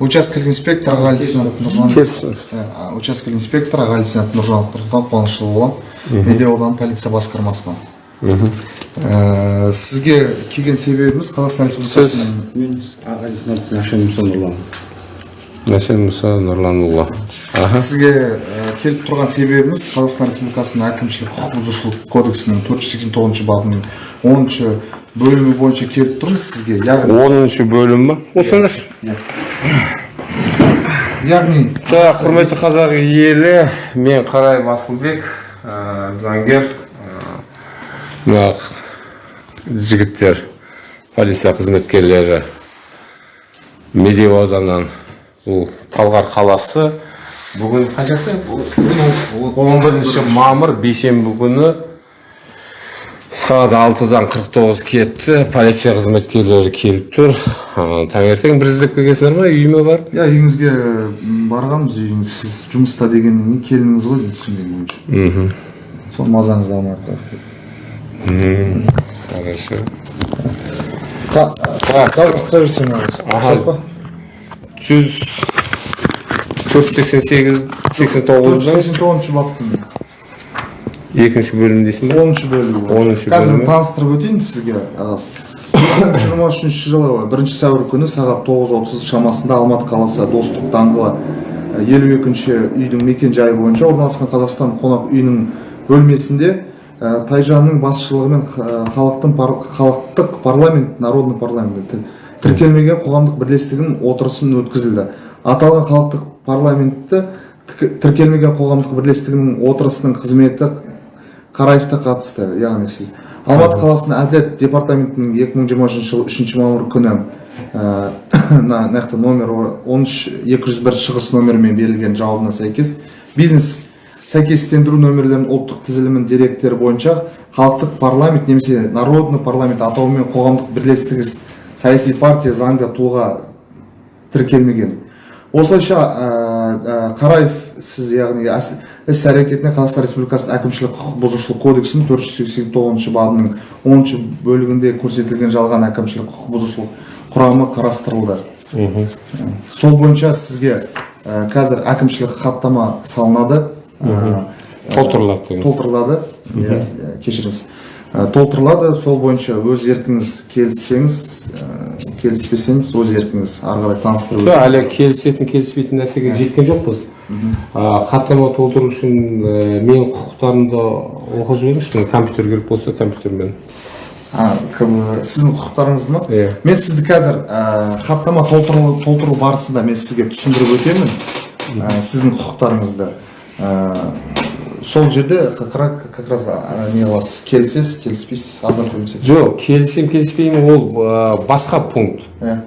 учаскелік инспектор лейтенант нұржан учаскелік инспектор лейтенант нұржанов нұрсұлтан қуанышұлы боламын медеу ауданы полиция басқармасынан Ә, сізге келген себебіміз қазақстан республикасының мен аға лейтенант нашен мұса нұрлан мәшен мұса нұрланұлы. Аха. Сізге келіп тұрған себебіміз қазақстан республикасының әкімшілік құқық бұзушылық кодексінің төрт жүз сексен тоғызыншы бабының оныншы бөлімі бойынша келіп тұрмыз сізге. Яғни оныншы бөлім ба осыңдаршы яғни так құрметті қазақ елі мен қарай асылбек ә, заңгер ә, мына жігіттер полиция қызметкерлері медеу ауданынан бұл талғар қаласы. Бүгін қаншасы? Он бірінші мамыр бейсенбі күні сағат алтыдан қырық тоғыз кетті. Полиция қызметкерлері келіп тұр. Таңертең бір іздеп келгенсіздер ма? Үйіме барып? Иә үйіңізге барғанбыз үйіңіз. Сіз жұмыста дегеннен кейін келдіңіз ғой деймін түсінгенім бойынша. Мхм. Сол мазаңызды алмай ақ қояйық. Хорошо. так жүз төрт жүз сексен сегіз сексен тоғыздың сексен тоғызыншы баптың. Екінші бөлімі дейсің ба оныншы бойынша. Оныншы қазір таныстырып өтейін сізге ағасы екі мың жиырма үшінші жылы бірінші сәуір күні сағат тоғыз отыз шамасында алматы қаласы достық даңғылы елу екінші үйдің мекен жайы бойынша орналасқан қазақстан қонақ үйінің бөлмесінде ә, тайжанның басшылығымен халықтың пар- халықтық парламент народный парламент тір- тіркелмеген қоғамдық бірлестігінің отырысын өткізілді. Аталған халықтық парламентті тіркелмеген қоғамдық бірлестігінің отырысының қызметі қараевқа қатысты. Яғни сіз алматы қаласының әділет департаментінің 2023 жылы үшінші мамыр күні ә, мына мына жақта номер он үш екі жүз бір шығыс номерімен берілген жауабына сәйкес бизнес сәйкестендіру нөмірлерінің ұлттық тізілімінің деректері бойынша халықтық парламент немесе народный парламент атауымен қоғамдық бірлестігі саяси партия заңды тұлға тіркелмеген. Осылайша ә, ә, қараев сіз яғни әс- іс әрекетіне қазақстан республикасының әкімшілік құқық бұзушылық кодексінің төрт жүз сексен тоғызыншы бабының оныншы бөлігінде көрсетілген жалған әкімшілік құқық бұзушылық құрамы қарастырылды сол бойынша сізге ә, қазір әкімшілік хаттама салынады ә, толтырылады толтырылады кешіріңіз толтырылады. Сол бойынша өз еркіңіз келіссеңіз ә, келіспесеңіз өз еркіңіз ары қарай таныстырып жоқ әлі келісетін келіспейтін нәрсеге жеткен жоқпыз. Хаттама толтыру үшін ә, менің құқықтарымды оқып жіберіңізші міне компьютер керек болса компьютермен. Сіздің құқықтарыңызды ма? Иә. мен сізді қазір хаттама толтыру, барысында мен сізге түсіндіріп өтемін. Сіздің құқықтарыңызды сол жерде как раз, не қыласыз келісесіз келіспейсіз азар көмесіз жоқ келісемін келіспеймін ол ә, басқа пункт. Иә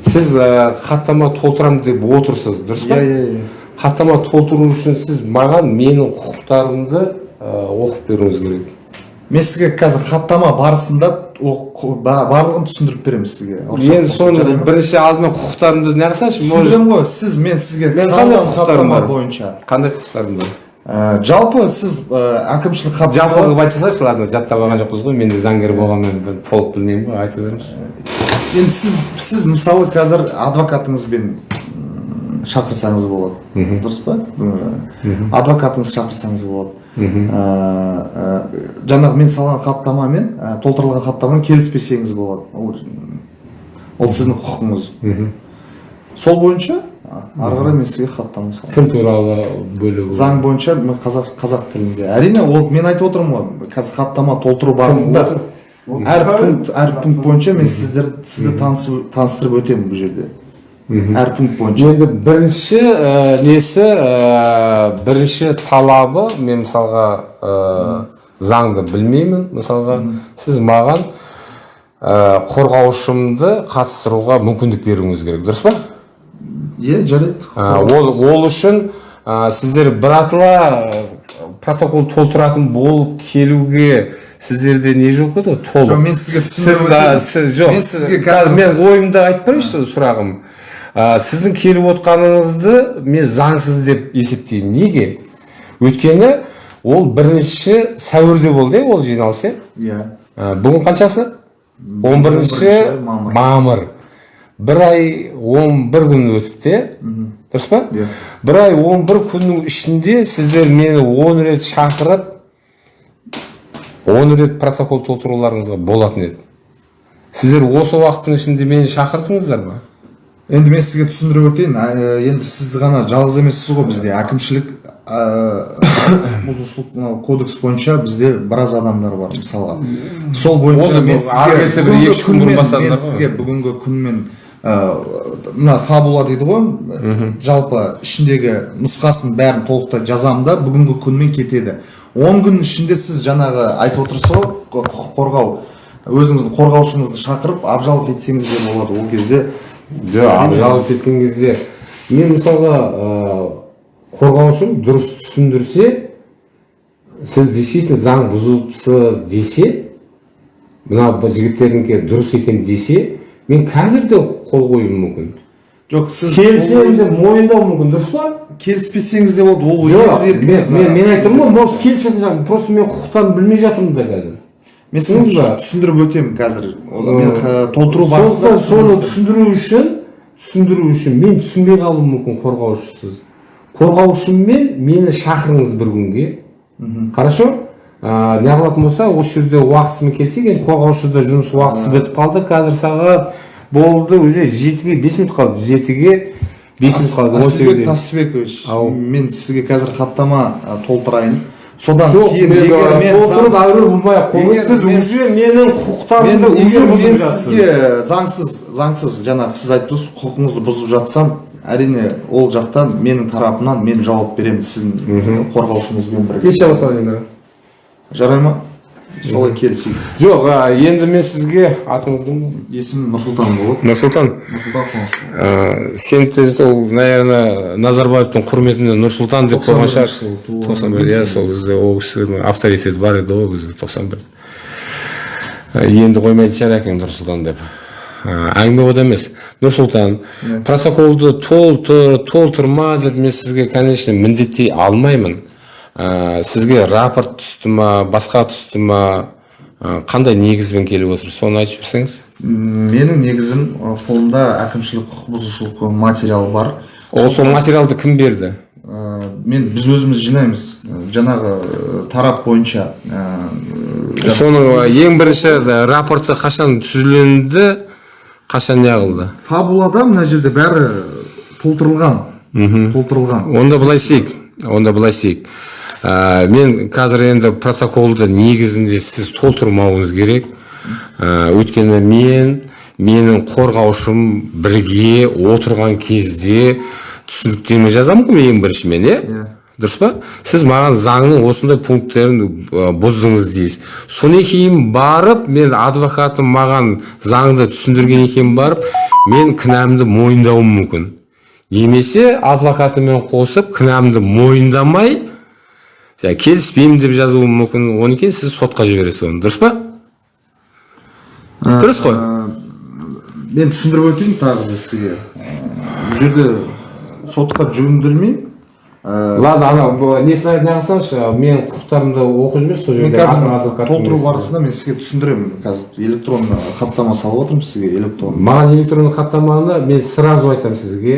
сіз ә, хаттама толтырамын деп отырсыз дұрыс па? Иә иә хаттама толтыру үшін сіз маған менің құқықтарымды ә, оқып беруіңіз керек. Мен сізге қазір хаттама барысында барлығын түсіндіріп беремін сізге. Мен соны бірінші алдымен құқықтарымды не түсіндіремін ғой сіз мен сізге Мен қандай құқықтарым бар? бойынша. Қандай құқықтарым бар? Ә, жалпы сіз ә, әкімшілік жалпы хаттама қылып айта салайықшы ладно жаттап алған жоқпыз ғой мен де заңгер болғанмен толық білмеймін ғой айта беріңізші. Енді сіз сіз мысалы қазір адвокатыңызбен шақырсаңыз болады. Дұрыс па? Адвокатыңыз шақырсаңыз болады. Ә, жаңағы мен салған хаттамамен толтырылған хаттамамен келіспесеңіз болады. Ол ол сіздің құқығыңыз. Сол бойынша? Ары қарай мен сізге хаттама саламын. Кім туралы бөлігі заң бойынша мен қазақ қазақ тілінде. Әрине ол мен айтып отырмын ғой қазір хаттама толтыру барысында әр пункт әр пункт бойынша мен сіздер сізді таныстырып өтемін бұл жерде. Әр пункт бойынша. Енді бірінші ә, несі ә, бірінші талабы мен мысалға ә, заңды білмеймін мысалға. Сіз маған ә, қорғаушымды қатыстыруға мүмкіндік беруіңіз керек. Дұрыс па? Иә жарайды Ә, ол, ол үшін ә, сіздер біратала ә, протокол толтыратын болып келуге сіздерде не жоқ еді? Ғой толық. Жоқ мен сізге түсіндіріп сіз, жоқ мен сіз- сізге мен ойымды айтып берейінші сұрағым. Ә, сіздің келіп отқаныңызды мен заңсыз деп есептеймін. Неге? Өйткені ол бірінші сәуірде болды иә ол жиналыс иә? Иә. Бүгін қаншасы? Он бірінші 11 мамыр. Бір ай он бір күн өтіпті иә? Дұрыс па? Иә. бір ай он бір күннің ішінде сіздер мені он рет шақырып он рет протокол толтыруларыңызға болатын еді. Сіздер осы уақыттың ішінде мені шақырдыңыздар ма? Енді мен сізге түсіндіріп өтейін енді сіз ғана жалғыз емессіз ғой бізде. Әкімшілік бұзушылық мынау кодекс бойынша бізде біраз адамдар бар мысалға. Сол бойынша мен сізге бүгінгі күнмен мына фабула дейді ғой. Жалпы ішіндегі нұсқасын бәрін толықтай жазамын да бүгінгі күнмен кетеді. Он күн ішінде сіз жаңағы айтып отырсыз ғой құқық қорғау. Өзіңіздің қорғаушыңызды шақырып абжалып етсеңіз де болады ол кезде. Жоқ абжалып еткен кезде. Мен мысалға ыыы қорғаушым дұрыс түсіндірсе сіз действительно заң бұзыпсыз десе мына жігіттердікі дұрыс екен десе мен қазір де қол қоюым мүмкін. Жоқ сіз келісемін деп мойындау мүмкін дұрыс па? Келіспесеңіз де болады ол жоқ мен айтып тұрмын ғой может келісесің жаңағы просто мен құқықтарын білмей жатырмын да қазір мен сізге түсіндіріп өтемін қазір. Мен толтыру барысында соны түсіндіру үшін түсіндіру үшін мен түсінбей қалуым мүмкін қорғаушысыз. Қорғаушыммен мені шақырыңыз бір күнге. Хорошо? Ә, неғылатын болса осы жерде уақытысымен келсек енді қорғаушыда жұмыс уақытысы бітіп қалды. Қазір сағат болды уже жетіге бес минут қалды. Жетіге бес минут қалды асылбек мен сізге қазір хаттама толтырайын. Содан кейін егер мен толтырып әуре болмай ақ қойыңыз. сіз уже менің мен құқықтарымды уже бұзып жатсыз. сізге заңсыз заңсыз жаңағы сіз айтып тұрсыз құқығыңызды бұзып жатсам әрине ол жақтан менің тарапымнан мен жауап беремін сіздің қорғаушыңызбен бірге. Кеше басталды енді жарай ма? Солай келісейік. Жоқ ә, енді мен сізге атыңыз кім? есімім нұрсұлтан болады нұрсұлтан? Нұрсұлтан сен сол наверное назарбаевтың құрметіне нұрсұлтан деп қойған шығар 91 жыл туылған. тоқсан бір иә сол кезде ол кісінің авторитеті бар еді ғой ол кезде тоқсан бір. Енді қоймайтын шығар әкең нұрсұлтан деп. Әңгіме ода емес. Нұрсұлтан протоколды толтыр толтырма деп мен сізге конечно міндеттей алмаймын. Ә, сізге рапорт түсті ма басқа түсті ма? Ә, қандай негізбен келіп отыр? Соны айтып жіберсеңіз менің негізім қолымда әкімшілік құқық бұзушылық материал бар. Ол сол материалды кім берді? Ә, мен біз өзіміз жинаймыз. Жаңағы тарап бойынша ә, соның ең бірінші рапорты қашан түзіленді қашан неғылды фабулада мына жерде бәрі толтырылған. Толтырылған. Онда былай істейік. Онда былай істейік. Ә, мен қазір енді протоколды негізінде сіз толтырмауыңыз керек. Ә, өйткені мен менің қорғаушым бірге отырған кезде түсініктеме жазамын ғой ең бірінші мен иә. Иә. дұрыс па? Сіз маған заңның осындай пункттерін бұздыңыз дейсіз. Содан кейін барып мен адвокатым маған заңды түсіндірген екен барып мен кінәмді мойындауым мүмкін. Немесе адвокатымен қосып кінәмді мойындамай жаңағы келіспеймін деп жазуым мүмкін одан кейін сіз сотқа жібересіз оны дұрыс па дұрыс қой мен түсіндіріп өтейін тағы да сізге бұл жерде сотқа жүгіндірмей ладно ана бұл несін неғылсаңызшы менің құқықтарымды оқып жіберші сол жерде толтыру барысында мен сізге түсіндіремін қазір электронды хаттама салып отырмын сізге электронды маған электронды хаттаманы мен сразу айтамын сізге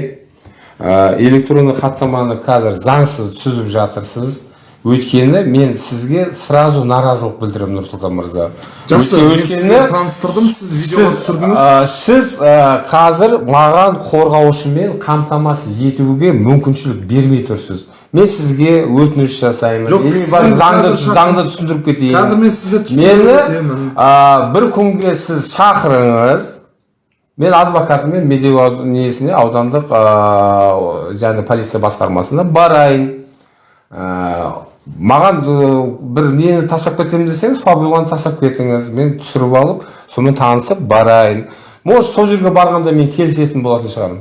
электронды хаттаманы қазір заңсыз түзіп жатырсыз өйткені мен сізге сразу наразылық білдіремін нұрсұлтан мырза. Жақсы Өйткені- таныстырдым сіз видеоға сіз, түсірдіңіз. ә, сіз ә, қазір маған қорғаушымен қамтамасыз етуге мүмкіншілік бермей тұрсыз. Мен сізге өтініш жасаймын. Жоқ, заңды заңды түсіндіріп кетейін. Қазір мен сізді мені ә, бір күнге сіз шақырыңыз. Мен адвокатымен медеу несіне аудандық және полиция басқармасына барайын. Маған ә, бір нені тастап кетемін десеңіз фабуланы тастап кетіңіз. Мен түсіріп алып сонымен танысып барайын. Может сол жерге барғанда мен келісетін болатын шығармын.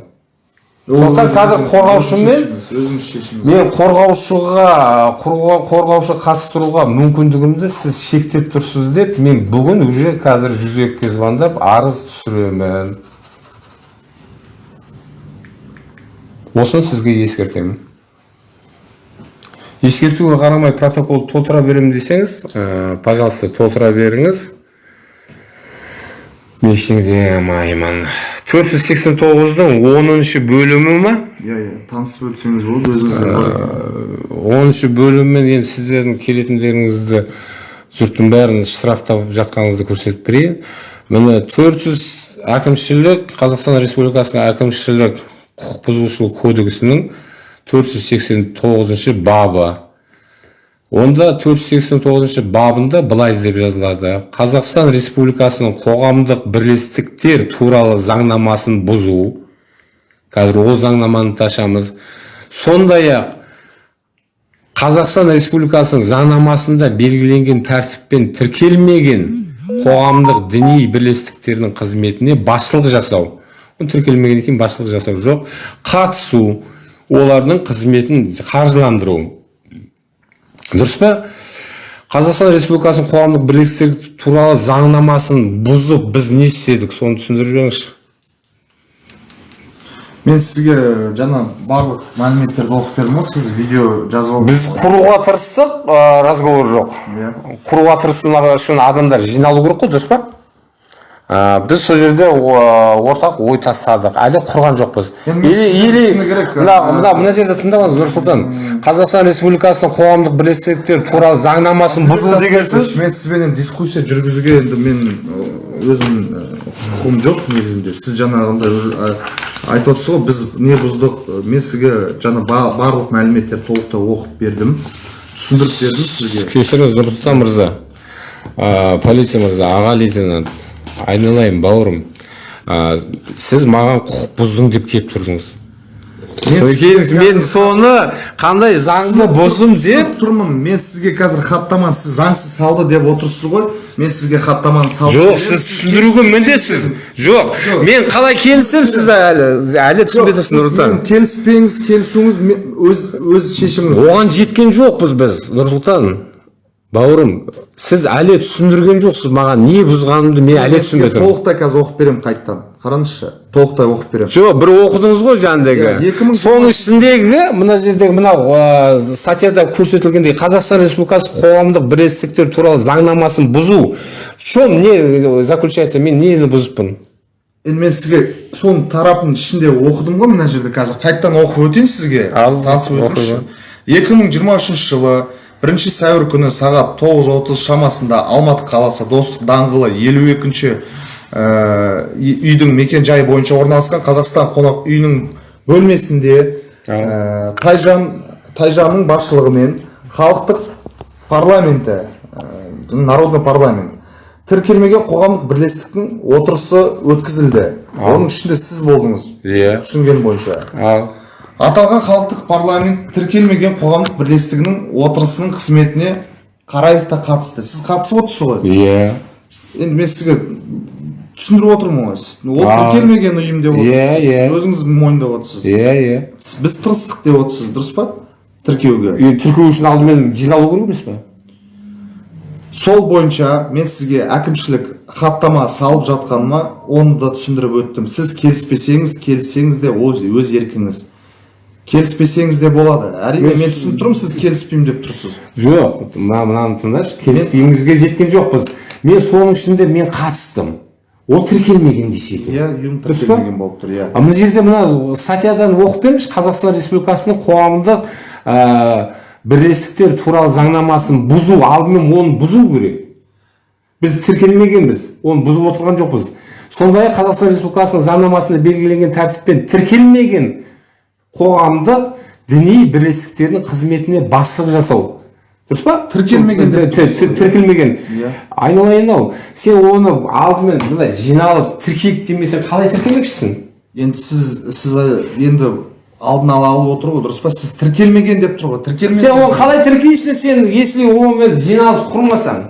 Сондықтан қазір қорғаушымен өзіңіз шешіміңіз. мен қорғаушыға қорға- қорғаушы қатыстыруға мүмкіндігімді сіз шектеп тұрсыз деп мен бүгін уже қазір жүзекке звондап арыз түсіремін. Осыны сізге ескертемін. Ескертуге қарамай протокол толтыра беремін десеңіз ә, пожалуйста толтыра беріңіз. Мен ештеңе дей алмаймын төрт жүз сексен тоғыздың оныншы бөлімі ма? Иә иә. Танысып өтсеңіз болады өзіңіздің оныншы бөліммен енді сіздердің келетіндеріңізді жұрттың бәрін штрафтап жатқаныңызды көрсетіп берейін міне төрт жүз әкімшілік қазақстан республикасының әкімшілік құқық бұзушылық кодексінің төрт жүз сексен тоғызыншы бабы. Онда 489 бабында былай деп жазылады. Қазақстан республикасының қоғамдық бірлестіктер туралы заңнамасын бұзу қазір ол заңнаманы ташамыз. Сондай ақ қазақстан республикасының заңнамасында белгіленген тәртіппен тіркелмеген қоғамдық діни бірлестіктердің қызметіне басшылық жасау тіркелмегеннен кейін басшылық жасау жоқ. Қатысу олардың қызметін қаржыландыру. Дұрыс па? Қазақстан республикасының қоғамдық бірлестіктер туралы заңнамасын бұзып біз не істедік? Соны түсіндіріп жіберіңізші. Мен сізге жаңа барлық мәліметтерді оқып бердім ғой сіз видео жазып алдыңыз біз құруға тырыстық ә, разговор жоқ. Иә. Құруға тырысу үшін адамдар жиналу керек қой дұрыс па? Біз сол жерде ортақ ой тастадық. Әлі құрған жоқпыз. Или мына мына мына жерде тыңдаңыз нұрсұлтан қазақстан республикасының қоғамдық бірлестіктер туралы заңнамасын бұзу деген сөз. мен сізбенен дискуссия жүргізуге енді мен өзім құқығым жоқ негізінде. Сіз жаңағындай айтып отырсыз ғой біз не бұздық? Мен сізге жаңа ба- барлық мәліметтерді толықтай оқып бердім түсіндіріп бердім сізге. Кешіріңіз нұрсұлтан мырза. Полиция мырза аға лейтенант. Айналайын бауырым. Ә, сіз маған құқық бұздың деп келіп тұрдыңыз. Мен соны қандай заңды бұздым деп тұрмын. Мен сізге қазір хаттаманы сіз заңсыз салды деп отырсыз ғой. Мен сізге хаттаманы салып жоқ сіз түсіндіруге міндетсіз. жоқ. Мен қалай келісемін сіз әлі әлі түсінбей тұрсыз нұрсұлтан. келіспеңіз келісуіңіз өз өз шешіміңіз оған жеткен жоқпыз біз нұрсұлтан. Бауырым сіз әлі түсіндірген жоқсыз маған не бұзғанымды мен әлі түсінбей тұрмын толықтай қазір оқып беремін қайттан қараңызшы толықтай оқып беремін. Жоқ бір оқыдыңыз ғой жаңағыдегі Иә, соның ішіндегі мына жердегі мынау статьяда көрсетілгендей қазақстан республикасы қоғамдық бірлестіктер туралы заңнамасын бұзу. В чем не заключается? Мен нені бұзыппын? Енді мен сізге соның тарапын ішінде оқыдым ғой мына жерде қазір. Қайттан оқып өтейін сізге. Ал, танысып өтіңізші. екі мың жиырма үшінші жылы бірінші сәуір күні сағат тоғыз отыз шамасында алматы қаласы достық даңғылы елу екінші үйдің мекен жайы бойынша орналасқан қазақстан қонақ үйінің бөлмесінде ә, тайжан тайжанның басшылығымен халықтық парламенті ә, народный парламент тіркелмеген қоғамдық бірлестіктің отырысы өткізілді. Оның ішінде сіз болдыңыз иә. түсінгенім бойынша. Аталған халықтық парламент тіркелмеген қоғамдық бірлестігінің отырысының қызметіне қараев та қатысты. Сіз қатысып отырсыз ғой. Иә. Енді мен сізге түсіндіріп отырмын ғой. Сіз- ол тіркелмеген ұйым деп Иә, отырсыз. Иә. өзіңіз мойындап отырсыз. Иә иә. Біз тырыстық деп отырсыз дұрыс па? Тіркеуге тіркеу үшін алдымен жиналу керек емес пе? Сол бойынша мен сізге әкімшілік хаттама салып жатқаныма оны да түсіндіріп өттім. Сіз келіспесеңіз келіссеңіз де өз, өз еркіңіз. Келіспесеңіз де болады. Әрине мен түсініп тұрмын сіз келіспеймін деп тұрсыз. Жоқ мына мынаны тыңдашы. Келіспейіңізге жеткен жоқпыз. Мен соның ішінде мен қатыстым. Ол тіркелмеген десе екен иә ұйым тіркелмеген болып тұр иә. А мына жерде мына статьядан оқып беріңізші. Қазақстан республикасының қоғамдық ә, бірлестіктер туралы заңнамасын бұзу алдымен оны бұзу керек. Біз тіркелмегенбіз оны бұзып отырған жоқпыз. Сондай ақ қазақстан республикасының заңнамасында белгіленген тәртіппен тіркелмеген қоғамдық діни бірлестіктердің қызметіне басшылық жасау. Дұрыс па? Тіркелмеген тіркелмеген. Иә. айналайын ау. Сен оны алдымен мындай жиналып тіркейік демесең қалай тіркемекшісің енді сіз сіз енді алдын ала алып отыр ғой дұрыс па? Сіз тіркелмеген деп тұр ғой. Тіркелмеген сен оны қалай тіркейсің? Сен если онымен жиналыс құрмасаң.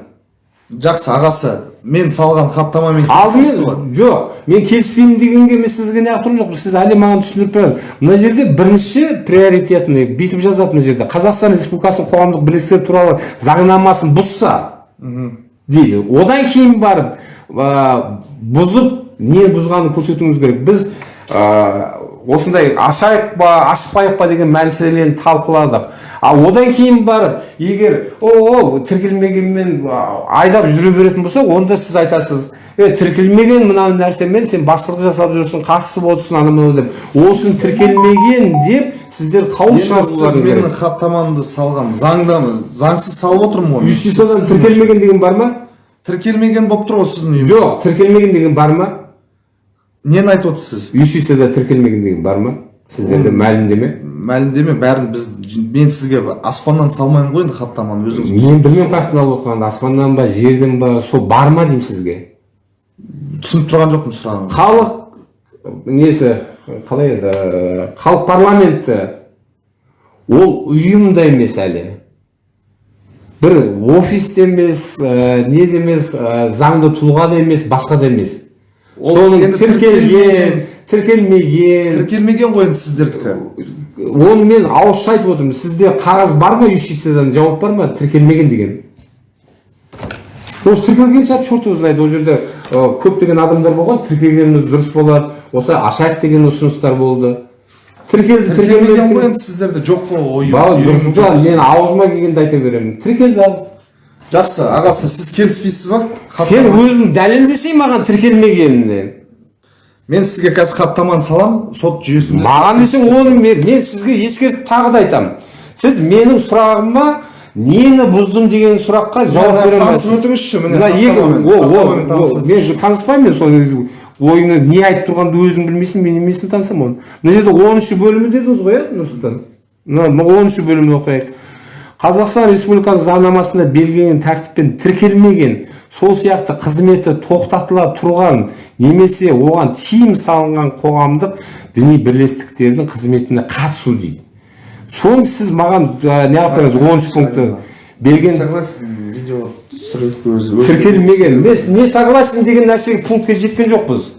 Жақсы ағасы. Мен салған хаттамамен алдымен жоқ мен келіспеймін дегенге мен сізге неғып тұрған жоқпын сіз әлі маған түсіндіріп беріңіз мына жерде бірінші приоритетный бүйтіп жазады мына жерде қазақстан республикасының қоғамдық бірлестіктер туралы заңнамасын бұзса дейді одан кейін барып ә, бұзып не бұзғанын көрсетуіңіз керек біз ә, осындай ашайық па ашпайық па деген мәселені талқыладық. Ал одан кейін барып егер о о тіркелмегенмен айдап жүре беретін болса онда сіз айтасыз е тіркелмеген мына нәрсемен сен басшылық жасап жүрсің қатысы отырсың анау мынау деп. Осыны тіркелмеген деп сіздер сіз шығаруларыңыз менің хаттамамды салған заңдамы заңсыз салып отырмын ғой юстициядан тіркелмеген деген бар ма? Тіркелмеген болып тұр ғой сіздің жоқ тіркелмеген деген бар ма? Нені айтып отырсыз? Сіз юстицияда тіркелмеген деген бар ма сіздерде мәлімдеме мәлімдеме бәрін біз мен сізге аспаннан салмаймын ғой енді хаттаманы өзіңіз мен білмеймін қаяқтан алып отқанымды аспаннан ба жерден ба сол бар ма деймін сізге түсініп тұрған жоқпын сұрағыңызды халық несі қалай еді халық парламенті ол ұйым да емес әлі бір офис те емес ә, не де емес ә, заңды тұлға да емес басқа да емес соның тіркелген тіркелмеген. Тіркелмеген ғой енді сіздердікі. Оны мен ауызша айтып отырмын. Сізде қағаз бар ма юстициядан? Жауап бар ма? Тіркелмеген деген. Осы тіркелгенше черт его знает ол жерде көптеген адамдар болған. Тіркелгеніміз дұрыс болады. Осылай ашайық деген ұсыныстар болды. Тіркелді тіркелмеген ғой енді сіздерде. Жоқ қой жоқ. мен аузыма келгенді айта беремін. Тіркелді. ал жақсы ағасы сіз келіспейсіз ба? Сен өзің дәлелдесей маған тіркелмегенін мен сізге қазір хаттаманы саламын сот жүйесінде маған десең оны мен, мен сізге ескертіп тағы да айтамын сіз менің сұрағыма нені бұздым деген сұраққа жауап бере алмайсыз. өтіңізші, міне, мен таныспаймын мен сол ойыңды не айтып тұрғанды өзің білмейсің мен немесін танысамын оны. Мына жерде оныншы бөлімі дедіңіз ғой иә нұрсұлтан? Мына оныншы бөлімін оқиық. Қазақстан республикасы заңнамасында белгіленген тәртіппен тіркелмеген сол сияқты қызметі тоқтатыла тұрған немесе оған тыйым салынған қоғамдық діни бірлестіктердің қызметіне қатысу дейді. Соны сіз маған ә, не қылып беріңіз оныншы пунктті берген согласен видео тіркелмеген. мен не согласен деген нәрсеге пунктке жеткен жоқпыз.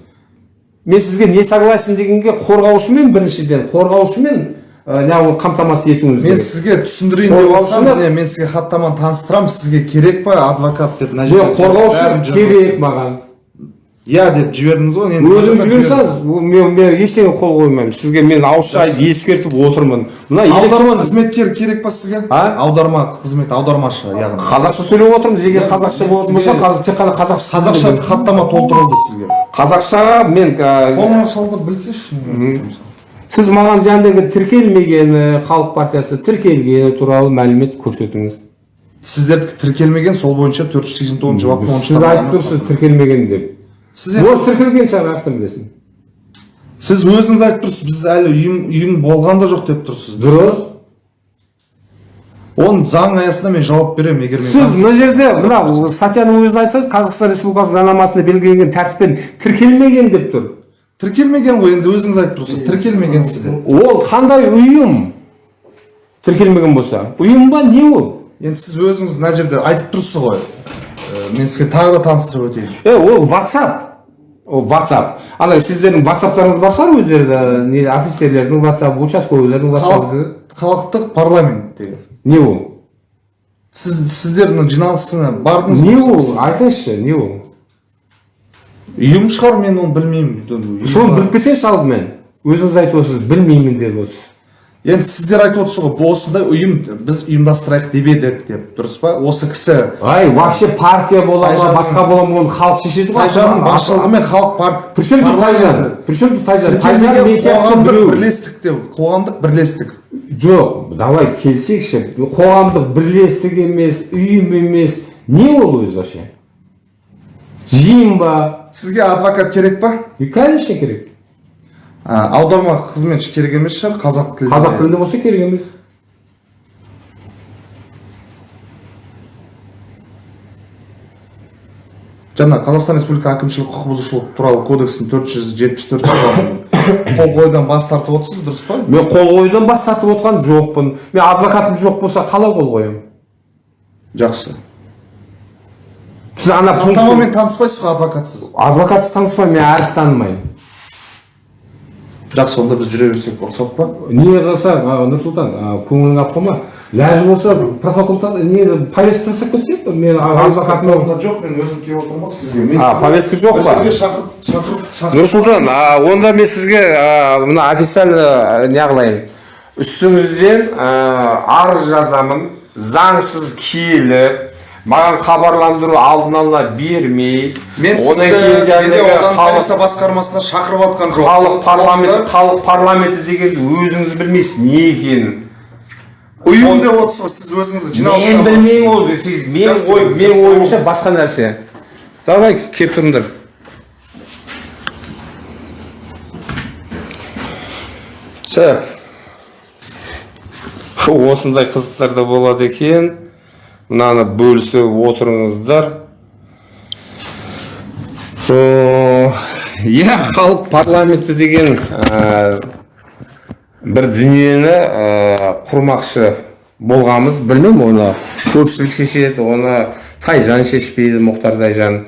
Мен сізге не согласен дегенге қорғаушымен біріншіден қорғаушымен ә, неғып қамтамасыз етуіңіз мен керек. сізге түсіндірейін деп отырсам міне мен сізге хаттаманы таныстырамын сізге керек па адвокат деп мына мен жерде қорғаушы керек маған. Иә деп жібердіңіз ғой енді өзіңіз жібере салыңыз мен, мен ештеңе қол қоймаймын. Сізге мен ауызша ескертіп отырмын. Мына аударма қызметкер керек па сізге? А? аударма қызмет аудармашы яғни. Қазақша сөйлеп отырмыз егер қазақша болатын болса қазір тек қана қазақша қазақша хаттама толтырылды сізге. Қазақшаға мен ә, қолыңа шалдырып білсейші сіз маған жаңағыдегі тіркелмегені халық партиясы тіркелгені туралы мәлімет көрсетіңіз. Сіздердікі тіркелмеген сол бойынша төрт жүз сексен тоғызыншы баптың оныншы сіз айтып тұрсыз тіркелмеген деп. Сіз осы тіркелген шығар қаяқтан білесің сіз өзіңіз айтып тұрсыз біз әлі ұйым ұйым болған да жоқ деп тұрсыз. Дұрыс. Оны заң аясында мен жауап беремін егер мен сіз мына жерде мына статьяның өзін айтсаңыз қазақстан республикасы заңнамасында белгіленген тәртіппен тіркелмеген деп тұр. Тіркелмеген ғой енді өзіңіз айтып тұрсыз. Тіркелмеген сізде ол қандай ұйым? Тіркелмеген болса. Ұйым ба не ол? Енді сіз өзіңіз мына жерде айтып тұрсыз ғой. Мен сізге тағы да таныстырып өтейін. Е ол whatsapp. Ол whatsapp. Ана сіздердің whatsappтарыңыз бар шығар өздеріңізде не офицерлердің whatsapp участковыйлардың whatsapp халық халықтық парламент деген. Не ол? Сіз сіздердің жиналысына бардыңыз не ол? Айтыңызшы не ол? Ұйым шығар мен оны білмеймін. Соны біліп келсеңізші алдымен. Өзіңіз айтып отырсыз білмеймін деп отырсыз енді сіздер айтып отырсыз ғой осындай ұйым біз ұйымдастырайық деп едік деп. Дұрыс па? Осы кісі ай вообще партия бола ма басқа бола ма оны халық шешеді ғой. Тайжанның басшылығымен халық партия при чем тут тайжан. При чем тут тайжан қоғамдық бірлестік деп қоғамдық бірлестік. Жоқ давай келсекші. Қоғамдық бірлестік емес ұйым емес. Не ол өзі вообще? Жиын ба? Сізге адвокат керек па и конечно керек А, аударма қызметші керек емес шығар қазақ тілінде қазақ тілінде болса керек емес жаңа қазақстан республика әкімшілік құқық бұзушылық туралы кодекстің төрт жүз жетпіс төрт қол қоюдан бас тартып отырсыз дұрыс па мен қол қоюдан бас тартып отқан жоқпын мен адвокатым жоқ болса қалай қол қоямын жақсы сіз ана пункт таныспайсыз ғой адвокатсыз адвокатсыз таныспаймын мен әріп танымаймын жақсы онда біз жүре берсек рұқсат па не қылса нұрсұлтан а, көңіліңе алып қалма ләжі болса протокол не повестка жасап кетсек мен адвокатым Қолымда жоқ мен өзім келіп отырмын ғой сізге А, повестка жоқ па? нұрсұлтан онда мен сізге мына официально не қылайын үстіңізден арыз жазамын заңсыз киелі маған хабарландыру алдын ала бермей мен одан сізді кейін жаңағы полиция басқармасына шақырып жатқан жоқ халық парламенті халық парламенті дегенді өзіңіз білмейсіз не екенін. Ұйым деп отырсыз ғой сіз өзіңіз жиналыс мен білмеймін ол менің Жақсы, ой менің ойымша басқа нәрсе. Давай келіп тұрыңдар. Так осындай қызықтар да болады екен. Мынаны бөлісіп отырыңыздар. Иә халық парламенті деген ә, бір дүниені ә, құрмақшы болғанбыз білмеймін оны. Көпшілік шешеді оны тайжан шешпейді мұхтар тайжан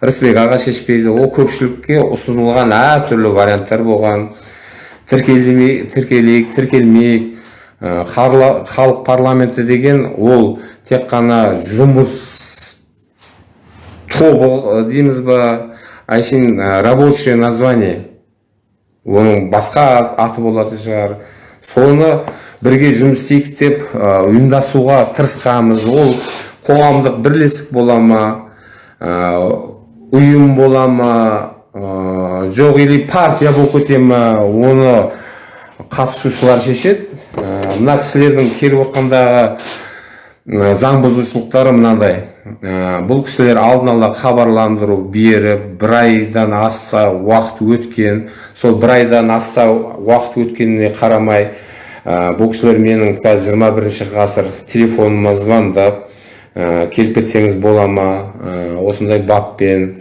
рысбек аға шешпейді. Ол көпшілікке ұсынылған әртүрлі варианттар болған. Тіркелмей тіркелейік тіркелмейік. Халық парламенті деген ол тек қана жұмыс тобы ә, дейміз ба әншейін ә, рабочее название. Оның басқа ат- аты болатын шығар. Соны бірге жұмыс істейік деп ұйымдасуға тырысқанбыз. Ол қоғамдық бірлестік бола ма ұйым бола ма жоқ или партия болып кете ма оны қатысушылар шешеді. Мына кісілердің келіп отқандағы заң бұзушылықтары мынандай. Ә, бұл кісілер алдын ала хабарландыру беріп бір айдан асса уақыт өткен сол бір айдан асса уақыт өткеніне қарамай ә, бұл кісілер менің қазір 21 ғасыр телефоныма звондап ә, келіп кетсеңіз бола ма осындай баппен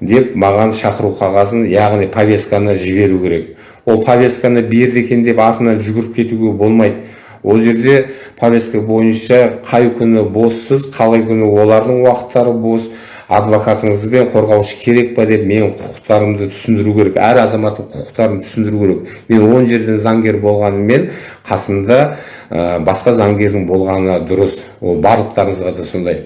деп маған шақыру қағазын яғни повестканы жіберу керек. Ол повестканы берді екен деп артынан жүгіріп кетуге болмайды. Ол жерде повестка бойынша қай күні боссыз қалай күні олардың уақыттары бос адвокатыңыз бен қорғаушы керек па деп менің құқықтарымды түсіндіру керек әр азаматтың құқықтарын түсіндіру керек. Мен он жерден заңгер болғанымен қасында ә, басқа заңгердің болғаны дұрыс. Ол барлықтарыңызға да сондай.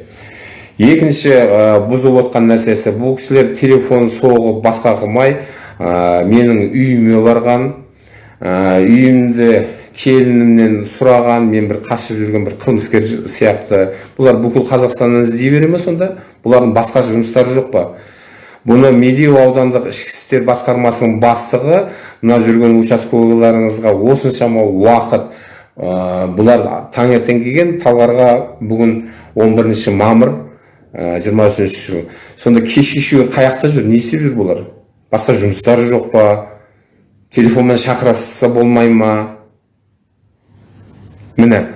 Екінші ә, бұзып отқан нәрсесі бұл кісілер телефон соғып басқа қылмай менің үйіме барған үйімді келінімнен сұраған мен бір қашып жүрген бір қылмыскер сияқты. Бұлар бүкіл қазақстаннан іздей бере ме сонда? Бұлардың басқа жұмыстары жоқ па? Бұны медеу аудандық ішкі істер басқармасының бастығы мына жүрген участковыйларыңызға осыншама уақыт ә, бұлар таңертең келген талғарға бүгін 11 мамыр ә, 23 жыл сонда кешке шейін қай жақта жүр не істеп жүр бұлар? Басқа жұмыстары жоқ па? Телефонмен шақырса болмай ма? Міне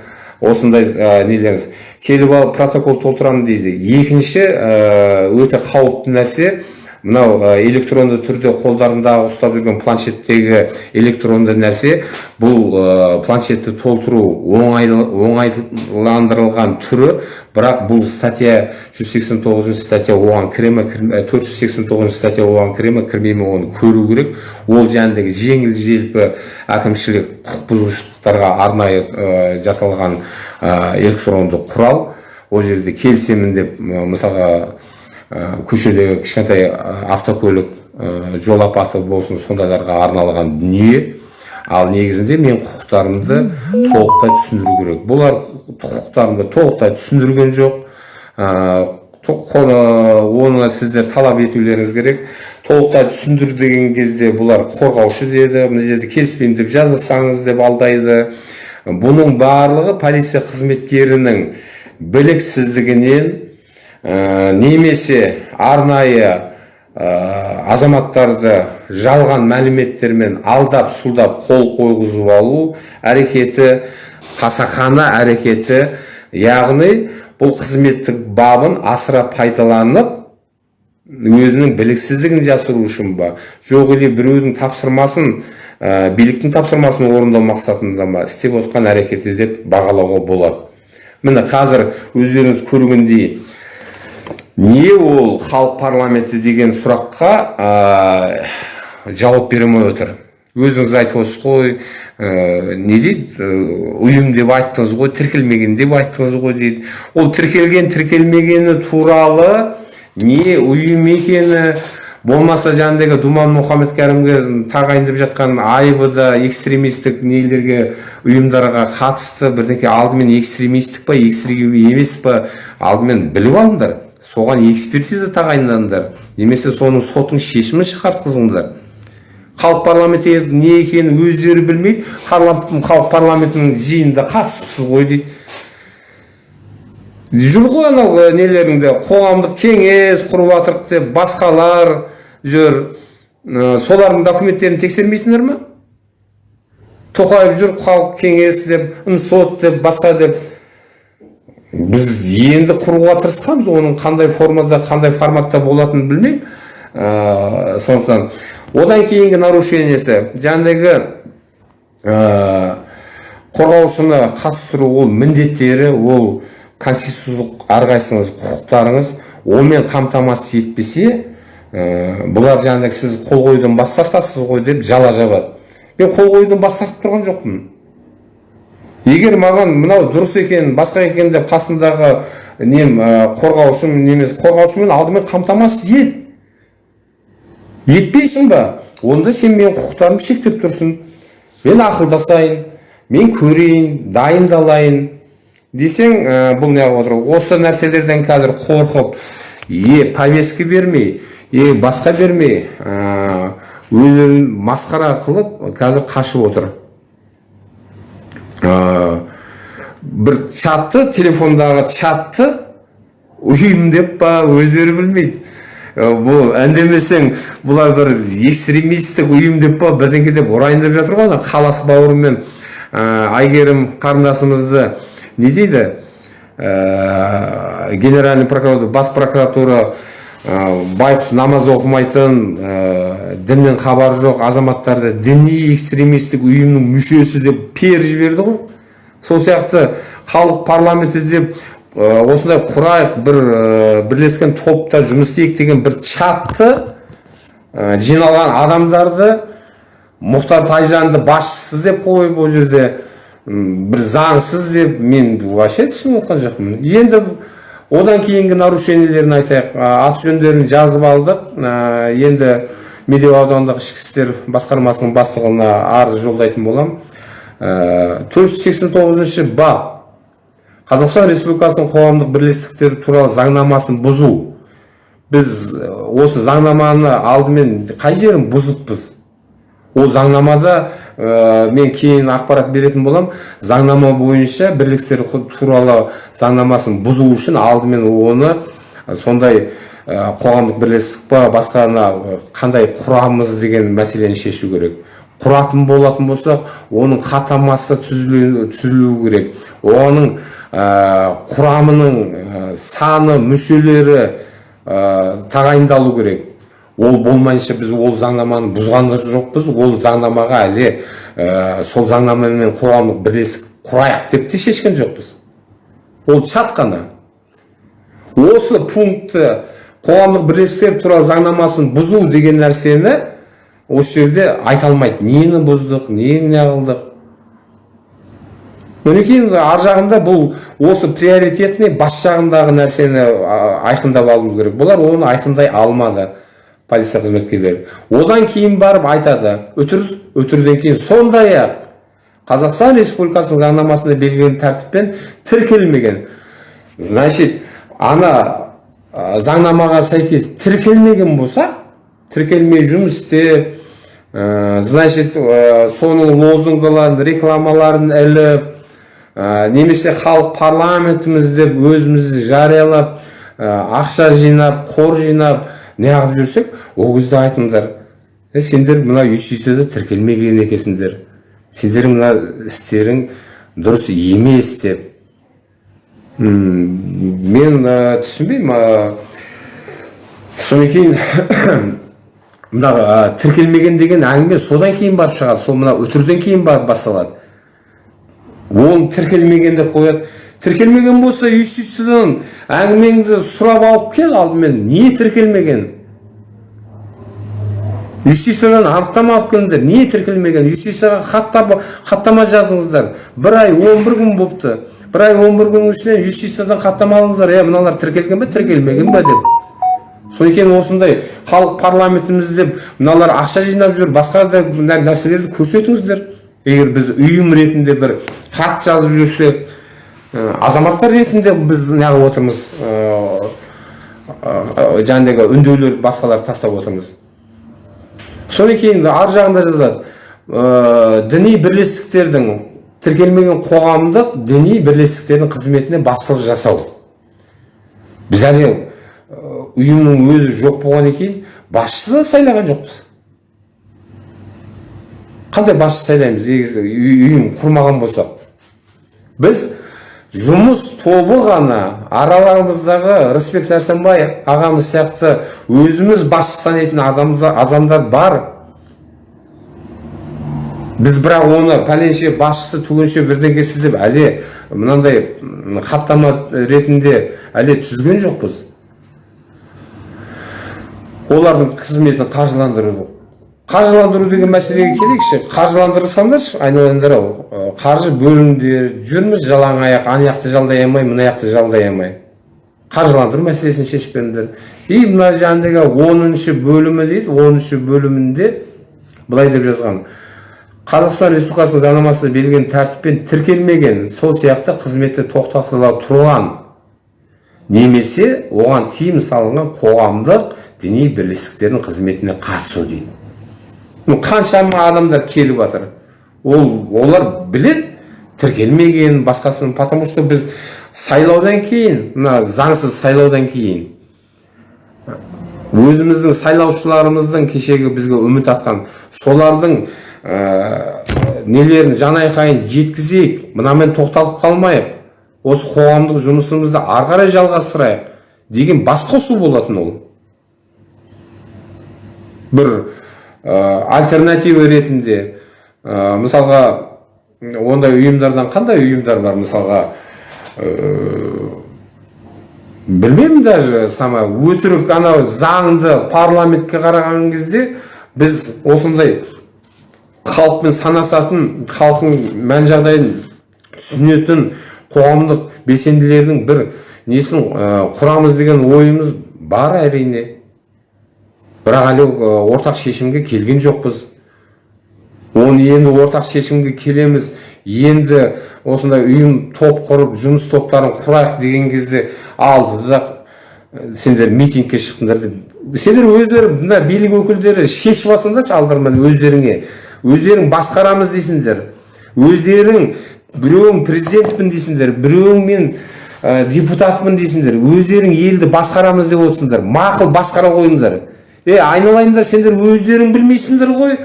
осындай ә, нелеріңіз. Келіп алып протокол толтырамын дейді. Екінші ә, өте қауіпті нәрсе мынау электронды түрде қолдарында ұстап жүрген планшеттегі электронды нәрсе бұл планшетті толтыру оңайлы, оңайландырылған түрі. Бірақ бұл статья 189 статья оған кіре ме кірме- ә, 489 статья оған кіре ме кірмей ме оны көру керек. Ол жаңағыдегі жеңіл желпі әкімшілік құқық бұзушылықтарға арнайы ә, жасалған ә, электронды құрал. Ол жерде келісемін деп мысалға көшедегі кішкентай ә, автокөлік ә, жол апаты болсын сондайларға арналған дүние. Ал негізінде мен құқықтарымды толықтай түсіндіру керек. Бұлар құқықтарымды толықтай түсіндірген жоқ. Оны сіздер талап етулеріңіз керек. Толықтай түсіндір деген кезде бұлар қорғаушы деді мына жерде келіспеймін деп жазсаңыз деп алдайды. Бұның барлығы полиция қызметкерінің біліксіздігінен немесе арнайы ә, азаматтарды жалған мәліметтермен алдап сұлдап қол қойғызып алу әрекеті қасақана әрекеті яғни бұл қызметтік бабын асыра пайдаланып өзінің біліксіздігін жасыру үшін ба? Жоқ или біреудің тапсырмасын ә, биліктің тапсырмасын орындау мақсатында ма? істеп отқан әрекеті деп бағалауға болады. Міне қазір өздеріңіз көргендей не ол халық парламенті деген сұраққа ә, жауап бере алмай отыр? Өзіңіз айтып отырсыз ғой ә, не дейді? Ә, ұйым деп айттыңыз ғой тіркелмеген деп айттыңыз ғой дейді. Ол тіркелген тіркелмегені туралы не ұйым екені болмаса жаңағыдегі думан мұхаммедкәрімге тағайындап жатқан айыбы да экстремистік нелерге ұйымдарға қатысты бірдеңке алдымен экстремистік па экстрем емес па алдымен біліп алыңдар. Соған экспертиза тағайындаңдар немесе соның сотың шешімін шығартқызыңдар халық парламенті не екенін өздері білмейді халық парламентінің жиынында қатысыпсыз ғой дейді. Жүр ғой анау нелеріңде қоғамдық кеңес құрып жатырық деп басқалар жүр. Ә, солардың документтерін тексермейсіңдер ма тоқаев жүр халық кеңес деп сот деп басқа деп. Біз енді құруға тырысқанбыз оның қандай формада қандай форматта болатынын білмеймін. Ә, сондықтан одан кейінгі нарушениесі жаңағыдегі ә, қорғаушыны қатыстыру ол міндеттері ол конституциялық әрқайсыңыз құқықтарыңыз онымен қамтамасыз етпесе ә, бұлар жаңағыдай сіз қол қоюдан бас тартасыз ғой деп жала жабады мен қол қоюдан бас тартып тұрған жоқпын. Егер маған мынау дұрыс екен басқа екен деп қасымдағы нем қорғаушым немесе қорғаушымен алдымен қамтамасыз ет. Етпейсің ба? Онда сен менің құқықтарымды шектеп тұрсың. Мен ақылдасайын мен көрейін дайындалайын. Десең ә, бұл неғып отыр? Осы нәрселерден қазір қорқып е повестка бермей е басқа бермей ә, өздерін масқара қылып қазір қашып отыр. Бір чатты телефондағы чатты ұйым деп па өздері білмейді бұл әндемесең бұлар бір экстремистік ұйым деп па бірдеңке деп ұрайын деп жатыр ғой ана қалас бауырымен ә, әйгерім қарындасымызды не дейді ә, генеральный прокуратура бас прокуратура байғұс намаз оқымайтын ә, діннен хабары жоқ азаматтарды діни экстремистік ұйымның мүшесі деп пер жіберді ғой. Сол сияқты халық парламенті деп ә, осындай құрайық бір бірлескен топта жұмыс істейік деген бір чатты жиналған адамдарды мұхтар тайжанды басшысы деп қойып ол жерде бір заңсыз деп мен вообще түсініп отқан жоқпын. Енді одан кейінгі нарушениелерін айтайық. Аты жөндерін жазып алдық. Енді медеу аудандық ішкі істер басқармасының бастығына арыз жолдайтын боламын. Төрт жүз сексен тоғызыншы бап. Қазақстан республикасының қоғамдық бірлестіктері туралы заңнамасын бұзу. Біз осы заңнаманы алдымен қай жерін бұзыппыз? Ол заңнамада ә, мен кейін ақпарат беретін болам заңнама бойынша бірлестіктер туралы заңнамасын бұзу үшін алдымен оны сондай ә, қоғамдық бірлестік па басқаны қандай құрамыз деген мәселені шешу керек. Құратын болатын болсақ оның хаттамасы түзілу керек. Оның ә, құрамының ә, саны мүшелері ә, тағайындалу керек. Ол болмайынша біз ол заңнаманы бұзған жоқпыз. Ол заңнамаға әлі ә, сол заңнамамен қоғамдық бірлестік құрайық деп те шешкен жоқпыз. Ол чат қана. Осы пунктті қоғамдық бірлестіктер туралы заңнамасын бұзу деген нәрсені осы жерде айта алмайды. Нені бұздық нені неғылдық кейін ар жағында бұл осы приоритетный бас жағындағы нәрсені айқындап алуымыз керек бұлар оны айқындай алмады. Полиция қызметкерлері. Одан кейін барып айтады үтір үтірден кейін сондай ақ қазақстан республикасының заңнамасында белгіленген тәртіппен тіркелмеген. Значит ана заңнамаға сәйкес тіркелмеген болса тіркелмей жұмыс істеп значит соның лозунгыларын рекламаларын іліп ә, немесе халық парламентіміз деп өзімізді жариялап ә, ақша жинап қор жинап неғып жүрсек ол кезде айтыңдар е сендер мына юстицияда тіркелмеген екенсіңдер сендердің мына істерің дұрыс емес деп мен ә, түсінбеймін ә, кейін мына тіркелмеген деген әңгіме содан кейін барып шығады сол мына үтірден кейін барып басталады оны тіркелмеген деп қояды тіркелмеген болса юстициядан әңгімеңді сұрап алып кел алдымен не тіркелмеген? Юстициядан анықтама алып келіңдер не тіркелмеген? Юстицияға хаттама, хаттама жазыңыздар. Бір ай он бір күн болыпты бір ай он бір күннің ішінен юстициядан хаттама алыңыздар. Е мыналар тіркелген бе тіркелмеген бе деп. Содан кейін осындай халық парламентіміз деп мыналар ақша жинап жүр басқа да нәрселерді көрсетіңіздер. Егер біз ұйым ретінде бір хат жазып жүрсек азаматтар ретінде біз неғып отырмыз э, э, жаңағыдегі үндеулерді басқаларды тастап отырмыз. Содан кейін ар жағында жазады діни бірлестіктердің тіркелмеген қоғамдық діни бірлестіктердің қызметіне басшылық жасау біз әлі ә, ұйымның өзі жоқ болғаннан кейін басшысы сайлаған жоқпыз. Қандай басшы сайлаймыз? Үй- ұйым құрмаған болсақ. Біз жұмыс тобы ғана араларымыздағы рысбек сәрсенбай ағамыз сияқты өзіміз басшы санайтын адамдар, бар. Біз бірақ оны пәленше басшысы түгенше бірдеңкесі деп әлі мынандай хаттама ретінде әлі түзген жоқпыз. Олардың қызметін қаржыландыру қаржыландыру деген мәселеге келейікші қаржыландырсаңдаршы айналайындар ау қаржы бөліңдер жүрміз жалаң аяқ ана жақты жалдай алмай мына жақты жалдай алмай. Қаржыландыру мәселесін шешіп беріңдер и мына жаңағыдегі оныншы бөлімі дейді оныншы бөлімінде былай деп жазған. Қазақстан республикасының заңнамасында белгіленген тәртіппен тіркелмеген сол сияқты қызметті тоқтатыла тұрған немесе оған тыйым салынған қоғамдық діни бірлестіктердің қызметіне қатысу дейді. Қаншама адамдар келіп жатыр. Ол олар білет тіркелмеген басқасын потому что біз сайлаудан кейін мына заңсыз сайлаудан кейін өзіміздің сайлаушыларымыздың кешегі бізге үміт артқан солардың ә, нелерін жан айқайын жеткізейік мынамен тоқталып қалмайық осы қоғамдық жұмысымызды ары қарай жалғастырайық деген бас қосу болатын ол. Бір альтернатива ретінде ә, мысалға ондай ұйымдардан қандай ұйымдар бар мысалға ә, білмеймін даже сама өтірік анау заңды парламентке қараған кезде біз осындай халықпен санасатын халықтың мән жағдайын түсінетін қоғамдық белсенділердің бір несін құрамыз деген ойымыз бар әрине. Бірақ әлі ортақ шешімге келген жоқпыз. Оны енді ортақ шешімге келеміз. Енді осындай ұйым топ құрып жұмыс топтарын құрайық деген кезде алды ә, сендер митингке шықтыңдар деп. Сендер өздері мына билік өкілдері шешіп алсаңдаршы алдарынан өздеріңе. Өздерің басқарамыз дейсіңдер. Өздерің біреуің президентпін дейсіңдер біреуің мен ә, депутатпын дейсіңдер. Өздерің елді басқарамыз деп отырсыңдар. Мақұл басқара қойыңдар. Е айналайындар сендер өздерің білмейсіңдер ғой.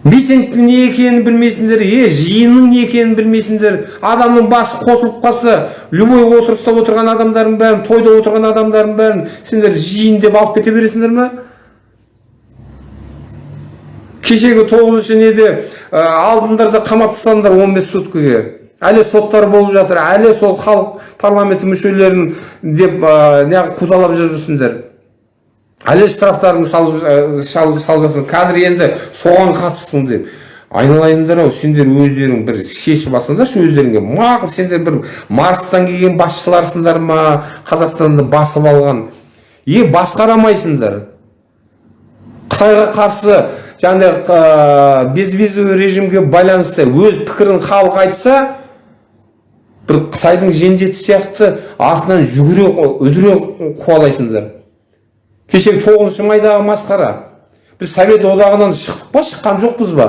Митингтің не екенін білмейсіңдер е жиынның не екенін білмейсіңдер. Адамның басы қосылып қалса любой отырыста отырған адамдардың бәрін тойда отырған адамдардың бәрін сендер жиын деп алып кете бересіңдер ма кешегі тоғызыншы неде ә, алдыңдар қамап тастадыңдар он бес суткіге. Әлі соттар болып жатыр әлі сол халық парламенті мүшелерін деп ә, неғып қудалап жүрсіңдер. Әлі штрафтарын салып ә, салып жатсың қазір енді соған қатыстың деп. Айналайындар ау сендер өздерің бір шешіп алсаңдаршы өздеріңе. Мақұл сендер бір марстан келген басшыларсыңдар ма қазақстанды басып алған? Е басқарамайсыңдар. Қытайға қарсы жаңағыдай ә, безвизовый режимге байланысты өз пікірін халық айтса бір қытайдың жендеті сияқты артынан жүгіре үдіре қуалайсыңдар. Кешегі тоғызыншы майдағы масқара. Біз совет одағынан шықтық па шыққан жоқпыз ба?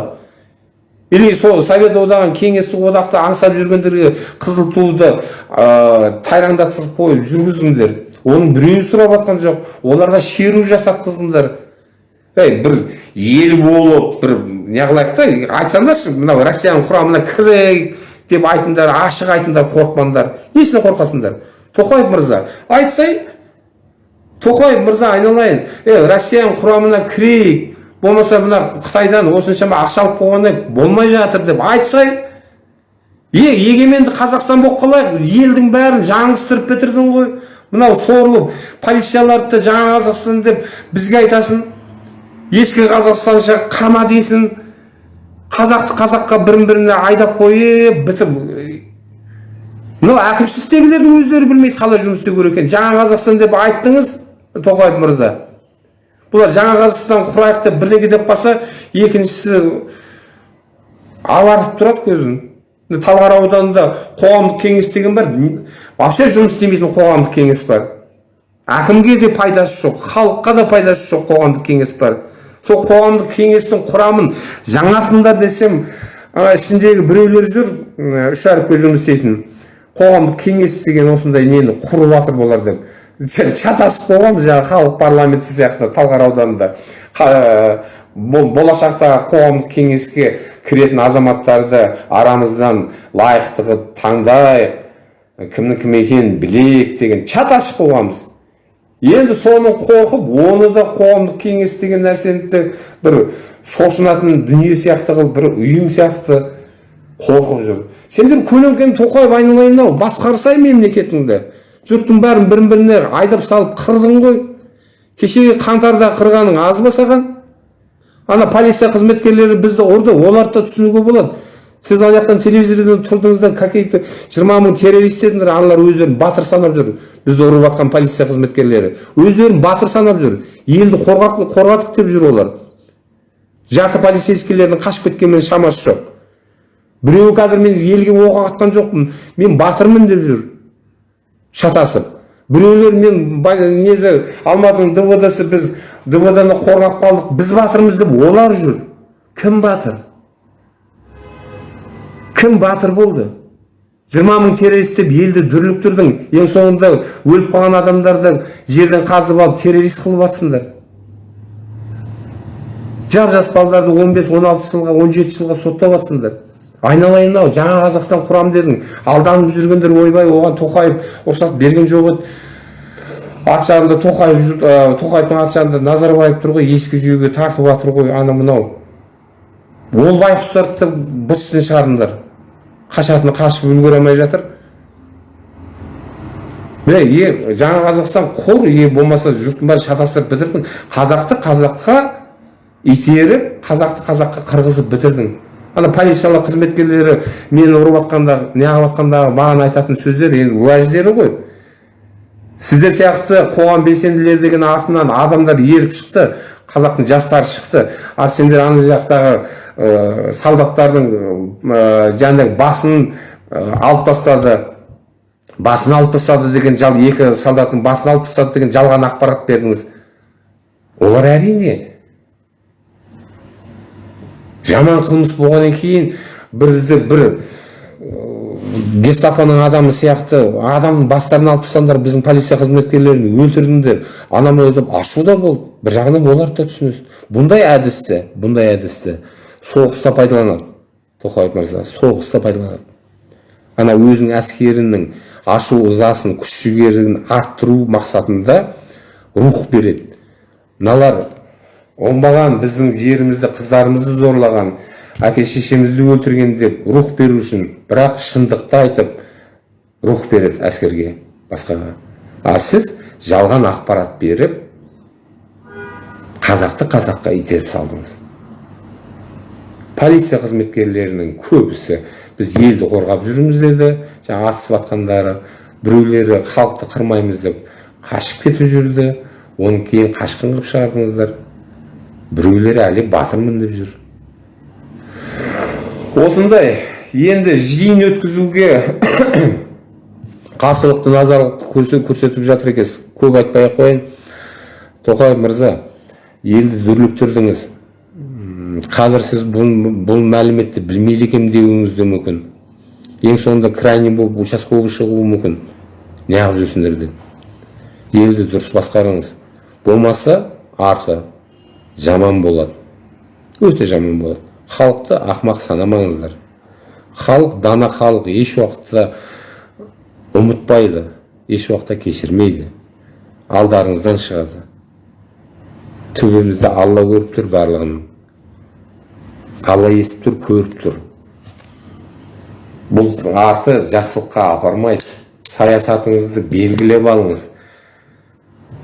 Или сол совет одағын кеңестік одақты аңсап жүргендерге қызыл туды ә, тайраңдатқызып қойып жүргіздіңдер оның біреуі сұрап жатқан жоқ. Оларға шеру жасатқыздыңдар ей бір ел болып бір неғылайық та айтсаңдаршы мынау россияның құрамына кірейік деп айтыңдар ашық айтыңдар қорықпаңдар. Несіне қорқасыңдар тоқаев мырза айтсай тоқаев мырза айналайын е россияның құрамына кірейік болмаса мына қытайдан осыншама ақша алып қойғанда болмай жатыр деп айтсай е егеменді қазақстан болып қалайық елдің бәрін жаңылыстырып бітірдің ғой мынау сорлы полицияларды да жаңа қазақстан деп бізге айтасың ескі қазақстанша қама десін қазақты қазаққа бірін біріне айдап қойып бітіп мынау әкімшіліктегілердің өздері білмейді қалай жұмыс істеу керек екенін жаңа қазақстан деп айттыңыз тоқаев мырза. Бұлар жаңа қазақстан құрайық деп бірдеңе деп қалса екіншісі алартып тұрады көзін. Талғар ауданында қоғамдық кеңес деген бар. Вообще жұмыс істемейтін қоғамдық кеңес бар. Әкімге де пайдасы жоқ халыққа да пайдасы жоқ қоғамдық кеңес бар. Сол қоғамдық кеңестің құрамын жаңартыңдар десем ішіндегі біреулер жүр үш әріпке жұмыс істейтін. Қоғамдық кеңес деген осындай нені құрып жатыр болар деп. Шатасып болғанбыз жаңағы халық парламенті сияқты талғар ауданында. Бол- болашақта қоғамдық кеңеске кіретін азаматтарды арамыздан лайықты қылып таңдайық кімнің кім екенін білейік деген шатасып болғанбыз. Енді соны қорқып оны да қоғамдық кеңес деген нәрсені бір шошынатын дүние сияқты қылып бір ұйым сияқты қорқып жүр. Сендер көлеңкені тоқаев айналайын ау басқарсай мемлекетіңді. Жұрттың бәрін бірін біріне айдап салып қырдың ғой. Кешегі қаңтарда қырғаның аз ба саған ана полиция қызметкерлері бізді ұрды оларды да түсінуге болады. Сіз ана жақтан телевизордан тұрдыңыз да какие-то жиырма мың террорист дедіңдер аналар өздерін батыр санап жүр. Бізді ұрып жатқан полиция қызметкерлері өздерін батыр санап жүр. Елді қорғадық деп жүр олар. Жарты полицейскийлердің қашып кеткенмен шамасы жоқ. Біреуі қазір мен елге оқ атқан жоқпын мен батырмын деп жүр. Шатасып. Біреулер мен ба- несі алматының двдсы біз двдны қорғап қалдық біз батырмыз деп олар жүр. Кім батыр? Кім батыр болды? Жиырма мың террорист деп елді дүрліктірдің ең соңында өліп қалған адамдарды жерден қазып алып террорист қылып жатсыңдар жап жас балаларды 15-16 жылға 17 жылға соттап жатсыңдар айналайын ау жаңа қазақстан құрам дедің. Алданып жүргендер ойбай оған тоқаев рұқсат берген жоқ еді. Арт жағында тоқаев тоқаевтың арт жағында назарбаев тұр ғой ескі жүйеге тартып жатыр ғой ана мынау. Ол байқұстарды да быт шытын шығардыңдар қашатыны қашып үлгере алмай жатыр. Міне е жаңа қазақстан құр е болмаса жұрттың бәрін шатастырып бітірдің. Қазақты қазаққа итеріп қазақты қазаққа қырғызып бітірдің. Ана полициялық қызметкерлері мені ұрып жатқанда неғып жатқандағы маған айтатын сөздер енді уәждері ғой. Сіздер сияқты қоғам белсенділері деген артынан адамдар еріп шықты қазақтың жастары шықты. Ал сендер ана жақтағы ә, солдаттардың ә, жаңағыдай басын ә, алып тастады басын алып тастады деген жал екі солдаттың басын алып тастады деген жалған ақпарат бердіңіз. Олар әрине жаман қылмыс болғаннан кейін бізді бір гестапоның адамы сияқты адамның бастарын алып тастаңдар біздің полиция қызметкерлерін өлтірдіңдер. Ана мынау деп ашу да болды. Бір жағынан оларды да түсінесіз. Бұндай әдісті бұндай әдісті соғыста пайдаланады. Тоқаев мырза соғыста пайдаланады. Ана өзінің әскерінің ашу ызасын күш жігерін арттыру мақсатында рух береді. Мыналар оңбаған біздің жерімізді қыздарымызды зорлаған әке шешемізді өлтірген деп рух беру үшін бірақ шындықты айтып рух береді әскерге басқаға. А сіз жалған ақпарат беріп қазақты қазаққа итеріп салдыңыз. Полиция қызметкерлерінің көбісі біз елді қорғап жүрміз деді. Жаңа атысып жатқандары біреулері халықты қырмаймыз деп қашып кетіп жүрді. Оны кейін қашқын қылып шығардыңыздар. Біреулері әлі батырмын деп жүр. Осындай енді жиын өткізуге қарсылықты көрсе- көрсетіп жатыр екенсіз. Көп айтпай ақ қояйын. Тоқаев мырза елді дүрліктірдіңіз. Қазір сіз бұл, бұл мәліметті білмейді екенмін деуіңіз де мүмкін. Ең соңында крайний болып участковый шығуы мүмкін. Неғып жүрсіңдер деп елді дұрыс басқарыңыз. Болмаса арты. Жаман болады өте жаман болады халықты ақымақ санамаңыздар. Халық дана халық еш уақытта ұмытпайды еш уақытта кешірмейді. Алдарыңыздан шығады. Төбемізді алла көріп тұр барлығын. Алла естіп тұр көріп тұр. Бұл арты жақсылыққа апармайды. Саясатыңызды белгілеп алыңыз.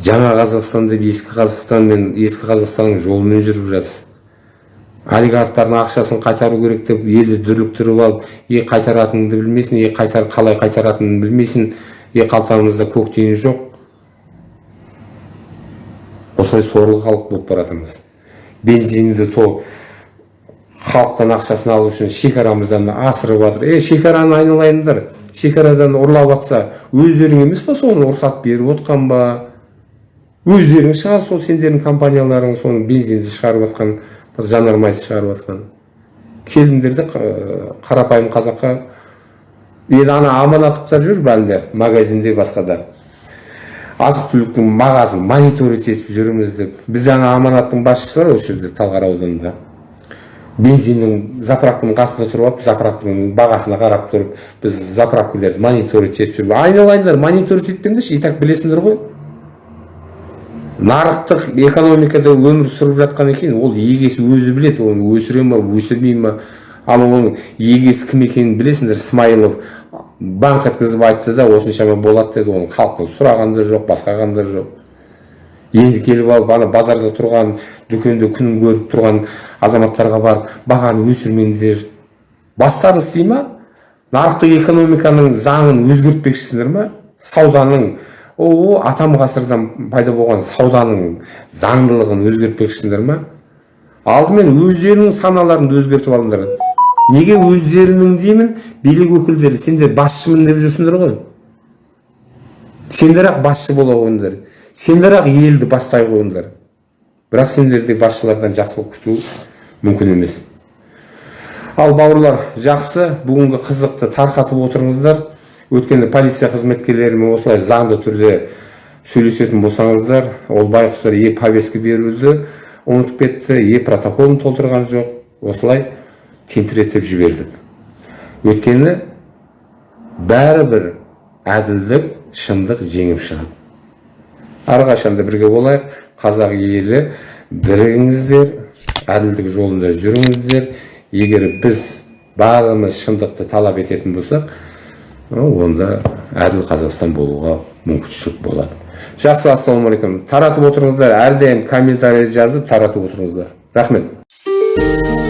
Жаңа қазақстан деп ескі қазақстан мен ескі қазақстанның жолымен жүріп жатырсыз олигархтардың ақшасын қайтару керек деп елді дүрліктіріп алып е қайтаратыныңды білмейсің е қайтар қалай қайтаратынын білмейсің е қалтамызда көк тиын жоқ. Осылай сорлы халық болып бара жатырмыз бензинді то халықтан ақшасын алу үшін шекарамыздан асырып жатыр. Е шекараны айналайындар. Шекарадан ұрлап жатса өздерің емес па соны? Рұқсат беріп отқан ба? Өздерің шығар сол сендердің компанияларың соның бензинді шығарып жатқан жанармайды шығарып жатқан. Келіңдер де қа- қарапайым қазаққа. Енді ана аманаттықтар жүр бәлде магазинде басқада азық түліктің мағазын мониторить етіп жүрміз деп. Біз ана аманаттың басшысы бар осы жерде талғар ауданында. Бензиннің заправканың қасында тұрып алып заправканың бағасына қарап тұрып біз заправкілерді мониторить етіп жүрміз. Айналайындар мониторить етпеңдерші и так білесіңдер ғой. Нарықтық экономикада өмір сүріп жатқан екен ол егесі өзі біледі. Оны өсіре ма өсірмей ма? Ал оның егесі кім екенін білесіңдер? Смайылов банк еткізіп айтты да осыншама болады деді. Оны халықтан сұраған да жоқ басқарған да жоқ. Енді келіп алып ана базарда тұрған дүкенде күнін көріп тұрған азаматтарға барып бағаны өсірмеңдер. Бастарыңыз істей ма? Нарықтық экономиканың заңын өзгертпекшісіңдер ма? Сауданың о атам ғасырдан пайда болған сауданың заңдылығын өзгертпекшісіңдер ма? Алдымен өздерінің саналарыңды өзгертіп алыңдар. Неге өздерінің деймін? Билік өкілдері сендер басшымын деп жүрсіңдер ғой. Сендер ақ басшы бола қойыңдар. Сендер ақ елді бастай қойыңдар. Бірақ сендердей басшылардан жақсылық күту мүмкін емес. Ал бауырлар жақсы бүгінгі қызықты тарқатып отырыңыздар. Өткенде полиция қызметкерлерімен осылай заңды түрде сөйлесетін болсаңыздар ол байқұстар е повестка беруді ұмытып кетті е протоколын толтырған жоқ осылай тентіретіп жібердік. Өйткені бәрібір әділдік шындық жеңіп шығады. Әрқашанда бірге болайық қазақ елі бірігіңіздер әділдік жолында жүріңіздер. Егер біз бәріміз шындықты талап ететін болсақ онда әділ қазақстан болуға мүмкіншілік болады жақсы ассалаумағалейкум таратып отырыңыздар әрдайым комментарий жазып таратып отырыңыздар рахмет